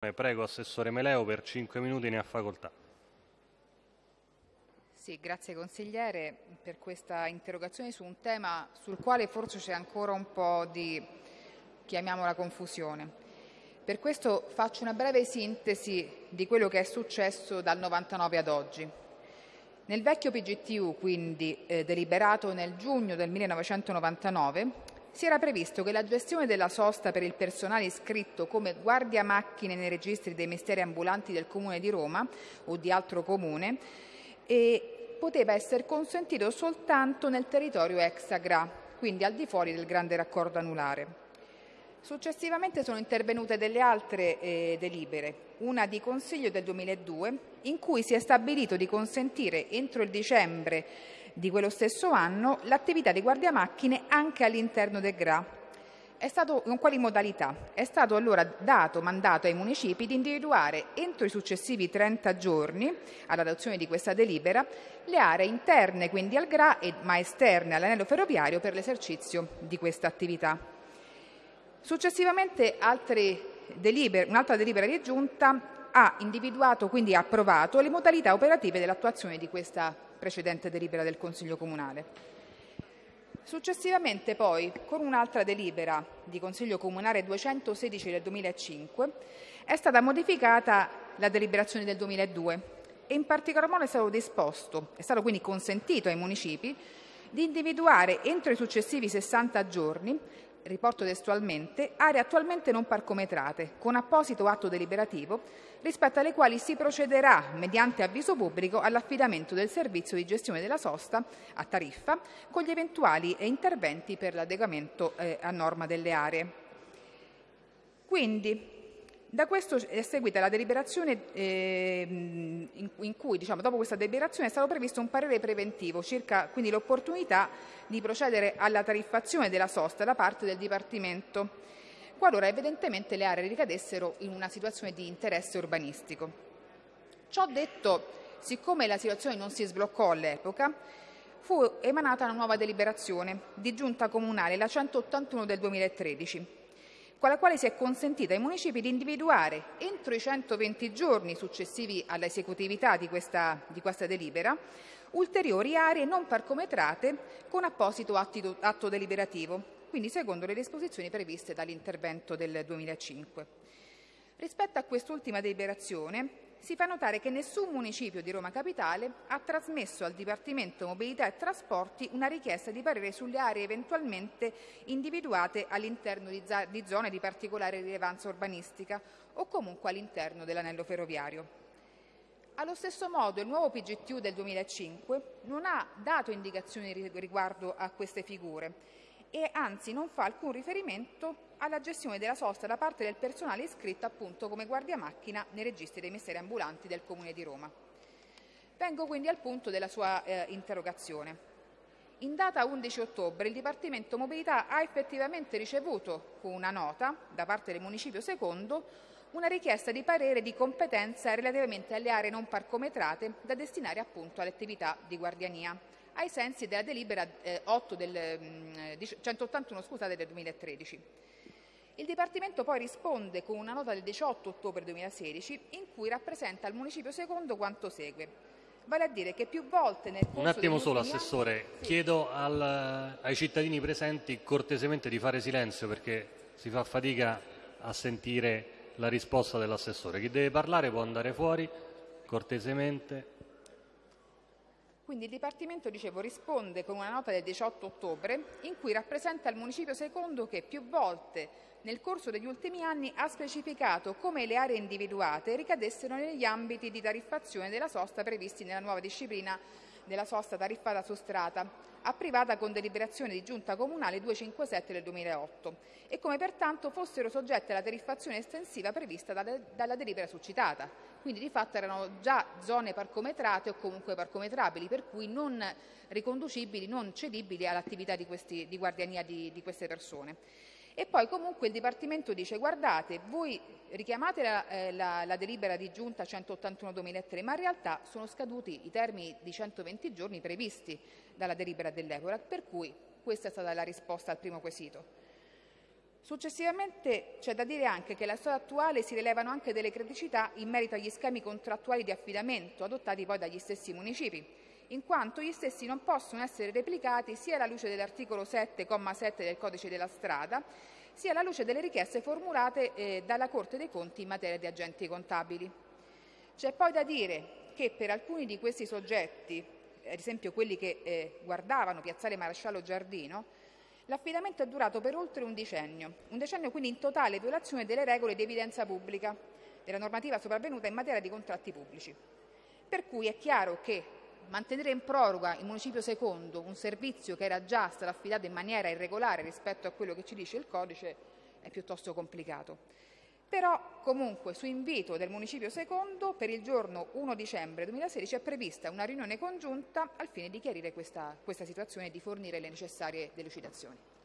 Prego Assessore Meleo per 5 minuti ne ha facoltà. Sì, grazie consigliere per questa interrogazione su un tema sul quale forse c'è ancora un po' di, chiamiamola confusione. Per questo faccio una breve sintesi di quello che è successo dal 99 ad oggi. Nel vecchio PGTU, quindi eh, deliberato nel giugno del 1999, si era previsto che la gestione della sosta per il personale iscritto come guardia macchine nei registri dei misteri ambulanti del Comune di Roma o di altro comune poteva essere consentito soltanto nel territorio exagra, quindi al di fuori del grande raccordo anulare. Successivamente sono intervenute delle altre eh, delibere, una di Consiglio del 2002, in cui si è stabilito di consentire entro il dicembre di quello stesso anno l'attività di guardia macchine anche all'interno del GRA. È stato, con quali modalità? È stato allora dato mandato ai municipi di individuare entro i successivi 30 giorni all'adozione di questa delibera le aree interne quindi al GRA ma esterne all'anello ferroviario per l'esercizio di questa attività. Successivamente delibere, un'altra delibera di giunta ha individuato, quindi approvato, le modalità operative dell'attuazione di questa precedente delibera del Consiglio Comunale. Successivamente poi, con un'altra delibera di Consiglio Comunale 216 del 2005, è stata modificata la deliberazione del 2002 e in particolar modo è stato disposto, è stato quindi consentito ai municipi di individuare entro i successivi 60 giorni riporto testualmente, aree attualmente non parcometrate, con apposito atto deliberativo, rispetto alle quali si procederà, mediante avviso pubblico, all'affidamento del servizio di gestione della sosta a tariffa, con gli eventuali interventi per l'adeguamento eh, a norma delle aree. Quindi, da questo è seguita la deliberazione eh, in, cui, diciamo, dopo questa deliberazione, è stato previsto un parere preventivo circa quindi l'opportunità di procedere alla tariffazione della sosta da parte del Dipartimento, qualora evidentemente le aree ricadessero in una situazione di interesse urbanistico. Ciò detto, siccome la situazione non si sbloccò all'epoca, fu emanata una nuova deliberazione di giunta comunale, la 181 del 2013, con la quale si è consentito ai municipi di individuare entro i 120 giorni successivi all'esecutività di questa, di questa delibera ulteriori aree non parcometrate con apposito atto deliberativo, quindi secondo le disposizioni previste dall'intervento del 2005. Rispetto a quest'ultima deliberazione si fa notare che nessun municipio di Roma Capitale ha trasmesso al Dipartimento Mobilità e Trasporti una richiesta di parere sulle aree eventualmente individuate all'interno di zone di particolare rilevanza urbanistica o comunque all'interno dell'anello ferroviario. Allo stesso modo il nuovo PGTU del 2005 non ha dato indicazioni riguardo a queste figure e anzi non fa alcun riferimento alla gestione della sosta da parte del personale iscritto appunto come guardia macchina nei registri dei mestieri ambulanti del Comune di Roma. Vengo quindi al punto della sua eh, interrogazione. In data 11 ottobre il Dipartimento Mobilità ha effettivamente ricevuto con una nota da parte del Municipio Secondo una richiesta di parere di competenza relativamente alle aree non parcometrate da destinare appunto alle attività di guardiania ai sensi della delibera eh, 8 del, mh, 181 scusate, del 2013. Il Dipartimento poi risponde con una nota del 18 ottobre 2016 in cui rappresenta al Municipio secondo quanto segue. Vale a dire che più volte nel corso Un attimo solo, Assessore. Anni... Chiedo al, ai cittadini presenti cortesemente di fare silenzio perché si fa fatica a sentire la risposta dell'Assessore. Chi deve parlare può andare fuori cortesemente. Quindi il Dipartimento, dicevo, risponde con una nota del 18 ottobre in cui rappresenta il Municipio secondo che più volte nel corso degli ultimi anni ha specificato come le aree individuate ricadessero negli ambiti di tariffazione della sosta previsti nella nuova disciplina della sosta tariffata su strata, approvata con deliberazione di giunta comunale 257 del 2008 e come pertanto fossero soggette alla tariffazione estensiva prevista dalla delibera succitata. Quindi di fatto erano già zone parcometrate o comunque parcometrabili, per cui non riconducibili, non cedibili all'attività di, di guardiania di, di queste persone. E poi comunque il Dipartimento dice guardate, voi richiamate la, eh, la, la delibera di giunta 181-2003, ma in realtà sono scaduti i termini di 120 giorni previsti dalla delibera dell'Ecorac, per cui questa è stata la risposta al primo quesito. Successivamente c'è da dire anche che alla storia attuale si rilevano anche delle criticità in merito agli schemi contrattuali di affidamento adottati poi dagli stessi municipi, in quanto gli stessi non possono essere replicati sia alla luce dell'articolo 7,7 del Codice della strada, sia alla luce delle richieste formulate eh, dalla Corte dei Conti in materia di agenti contabili. C'è poi da dire che per alcuni di questi soggetti, ad esempio quelli che eh, guardavano Piazzale Maresciallo Giardino, l'affidamento è durato per oltre un decennio, un decennio quindi in totale violazione delle regole di evidenza pubblica, della normativa sopravvenuta in materia di contratti pubblici. Per cui è chiaro che mantenere in proroga il municipio secondo un servizio che era già stato affidato in maniera irregolare rispetto a quello che ci dice il codice è piuttosto complicato. Però comunque su invito del municipio secondo per il giorno 1 dicembre 2016 è prevista una riunione congiunta al fine di chiarire questa, questa situazione e di fornire le necessarie delucidazioni.